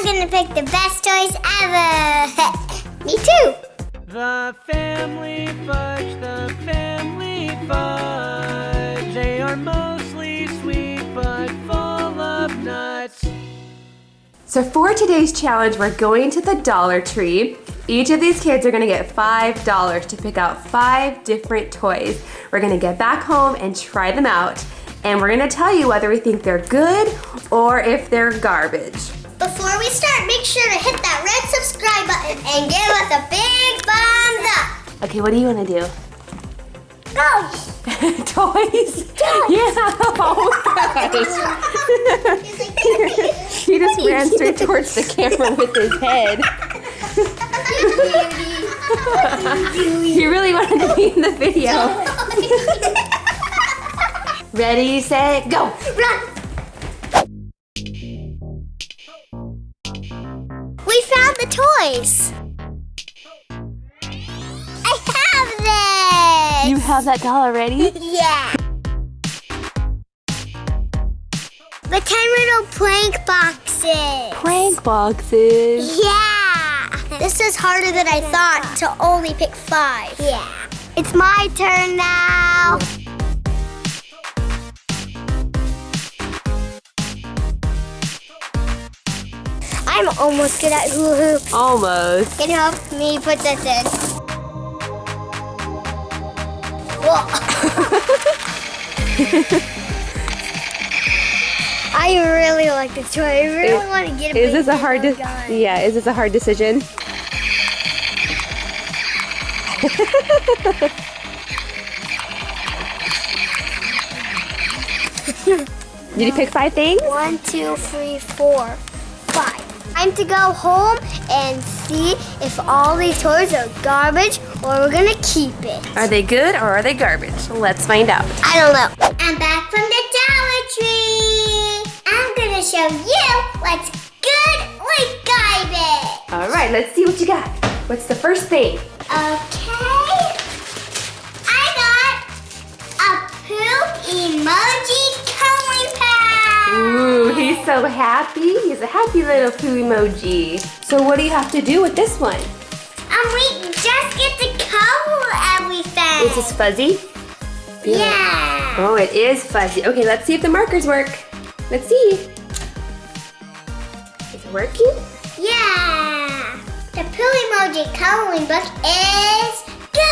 I'm gonna pick the best toys ever. Me too. The family fudge, the family fudge. They are mostly sweet but full of nuts. So for today's challenge, we're going to the Dollar Tree. Each of these kids are gonna get $5 to pick out five different toys. We're gonna get back home and try them out. And we're gonna tell you whether we think they're good or if they're garbage. Before we start, make sure to hit that red subscribe button and give us a big thumbs up. Okay, what do you wanna do? Go! toys? Yeah, oh gosh. he just ran straight towards the camera with his head. he really wanted to be in the video. Ready, set, go. Run! The toys. I have this. You have that doll already? Yeah. The 10 little prank boxes. Prank boxes. Yeah. This is harder than I thought to only pick five. Yeah. It's my turn now. I'm almost good at hula hoop. Almost. Can you help me put this in? I really like this toy. I really Is- want to get a Is this a hard yellow de- gun. Yeah, is this a hard decision? Did you pick five things? One, two, three, four. Time to go home and see if all these toys are garbage or we're gonna keep it. Are they good or are they garbage? Let's find out. I don't know. I'm back from the Dollar Tree. I'm gonna show you what's good with garbage. All right, let's see what you got. What's the first thing? Okay. So happy. He's a happy little poo emoji. So what do you have to do with this one? Um, we just get to color everything. Is this fuzzy? Yeah. Oh, it is fuzzy. Okay, let's see if the markers work. Let's see. Is it working? Yeah. The poo emoji coloring book is good.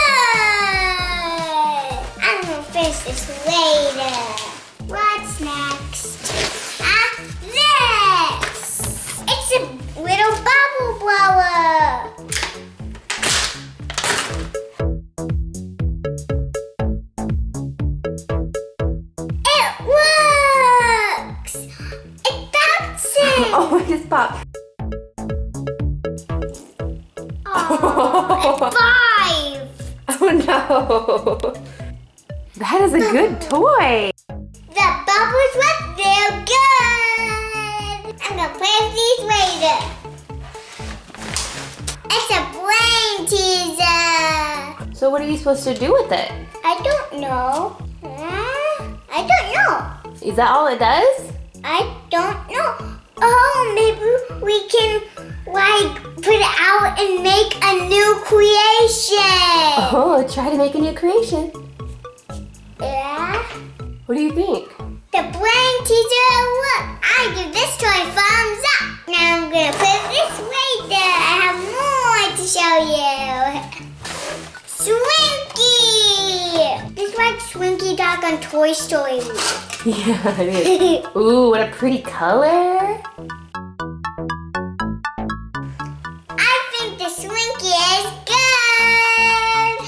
I'm gonna finish this later. What's next? A bubble blower. It works. It bounces. Oh, it just popped. Oh, five. Oh no. That is a good toy. The bubbles were real good. I'm gonna play with these later. It's a brain teaser. So what are you supposed to do with it? I don't know. Huh? I don't know. Is that all it does? I don't know. Oh, maybe we can like put it out and make a new creation. Oh, try to make a new creation. Yeah. What do you think? The brain teacher, look, I give this toy a thumbs up. Now I'm gonna put this later. I have more to show you. Swinky! This is like Swinky Dog on Toy Story. Yeah, it is. Ooh, what a pretty color. I think the Swinky is good.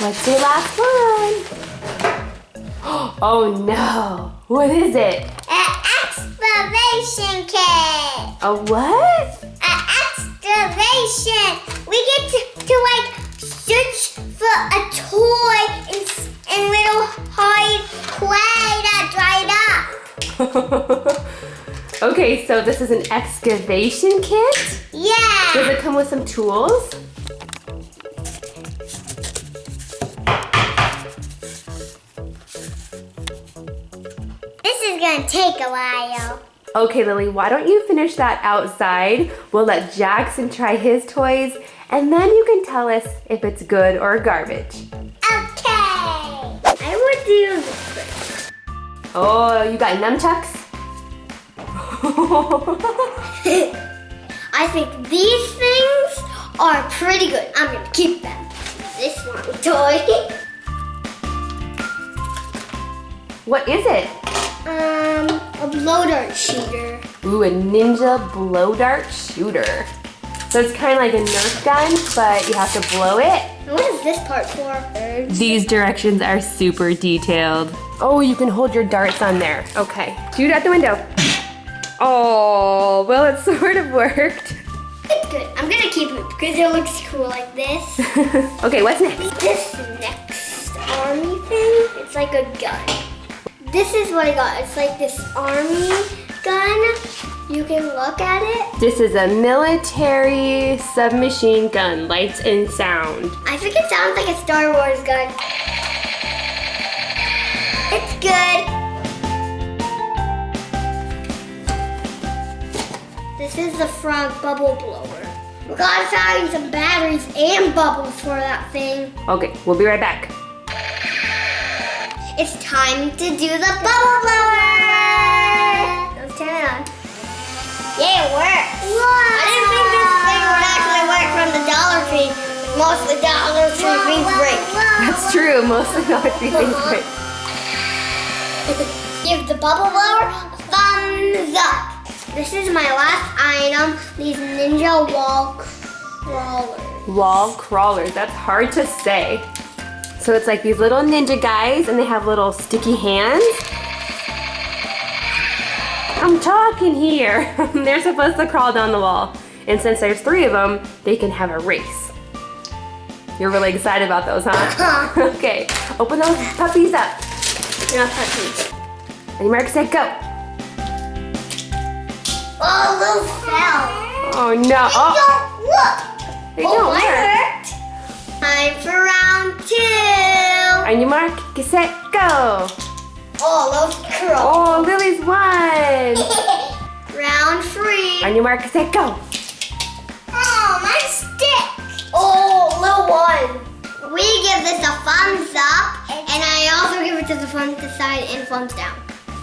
What's your last one? Oh no. What is it? An excavation kit. A what? An. We get to, to like search for a toy s- in little hard clay that dried up. okay, so this is an excavation kit? Yeah. Does it come with some tools? This is gonna take a while. Okay, Lily, why don't you finish that outside? We'll let Jackson try his toys, and then you can tell us if it's good or garbage. Okay. I would do this first. Oh, you got nunchucks? I think these things are pretty good. I'm gonna keep them. This one toy. what is it? A blow dart shooter. Ooh, a ninja blow dart shooter. So it's kind of like a Nerf gun, but you have to blow it. What is this part for? These directions are super detailed. Oh, you can hold your darts on there. Okay, shoot at the window. Oh, well, it sort of worked. It's good. I'm gonna keep it because it looks cool like this. okay, what's next? This next army thing, it's like a gun. This is what I got. It's like this army gun. You can look at it. This is a military submachine gun, lights and sound. I think it sounds like a Star Wars gun. It's good. This is the frog bubble blower. We gotta find some batteries and bubbles for that thing. Okay, we'll be right back. It's time to do the bubble blower. Let's turn it on. Yeah, it works. I didn't think this thing would actually work from the Dollar Tree. Most of the Dollar Tree things break. That's true, most of the three things break. Give the bubble blower a thumbs up. This is my last item, these ninja wall crawlers. Wall crawlers, that's hard to say. So it's like these little ninja guys and they have little sticky hands. I'm talking here. They're supposed to crawl down the wall. And since there's three of them, they can have a race. You're really excited about those, huh? okay, open those puppies up. You're not touching. Ready, Mark, set, go. Oh, those fell. Oh no. They Oh, don't look. they oh, don't I work. hurt. Time for round two. On your mark, get set, go. Oh, those curls. Oh, Lily's won. round three. On your mark, get set, go. Oh, my stick. Oh, little one. We give this a thumbs up, and I also give it to the thumbs side and thumbs down.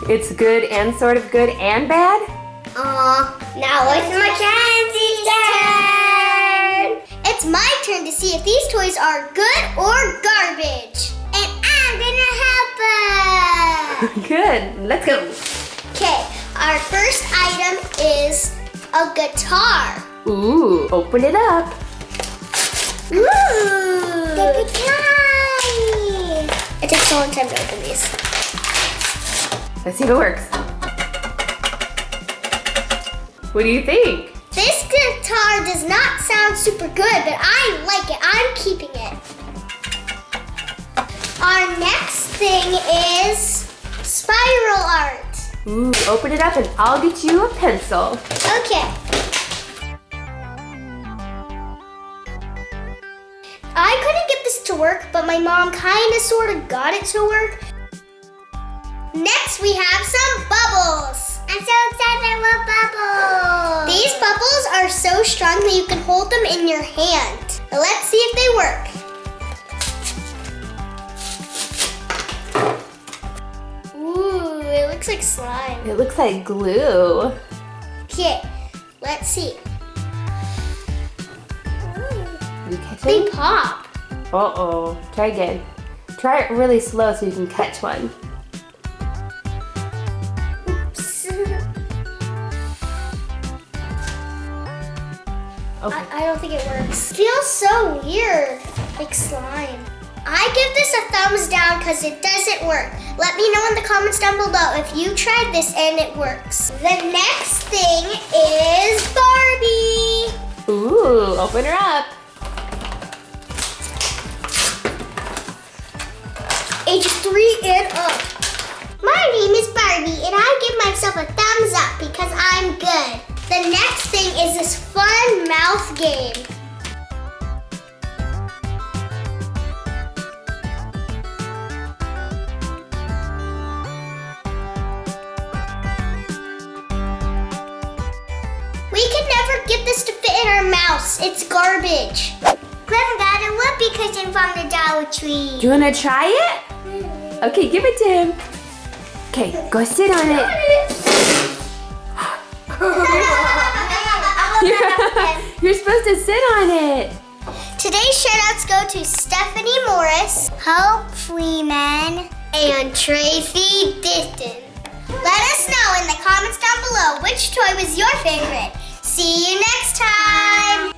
It's good and sort of good and bad. Aw, now it's Mackenzie's turn. It's my turn to see if these toys are good or garbage. And I'm gonna help her. Good, let's go. Okay, our first item is a guitar. Ooh, open it up. Ooh. The guitar. It takes a long time to open these. Let's see if it works. What do you think? This guitar does not sound super good, but I like it. I'm keeping it. Our next thing is spiral art. Ooh, open it up and I'll get you a pencil. Okay. I couldn't get this to work, but my mom kind of sort of got it to work. Next, we have some bubbles. I'm so excited about bubbles. These bubbles are so strong that you can hold them in your hand. Let's see if they work. Ooh, it looks like slime. It looks like glue. Okay, let's see. You catch They it? pop. Uh-oh. Try again. Try it really slow so you can catch one. Okay. I, I don't think it works. Feels so weird, like slime. I give this a thumbs down because it doesn't work. Let me know in the comments down below if you tried this and it works. The next thing is Barbie. Ooh, open her up. Age three and up. My name is Barbie and I give myself a thumbs up because I'm good. The next thing is this fun mouth game. could never get this to fit in our mouths. It's garbage. Clem got a whoopee cushion from the Dollar Tree. Do you want to try it? Mm-hmm. Okay, give it to him. Okay, go sit on it. You're supposed to sit on it. Today's shoutouts go to Stephanie Morris, Hope Freeman, and Tracy Diston. Let us know in the comments down below which toy was your favorite. See you next time.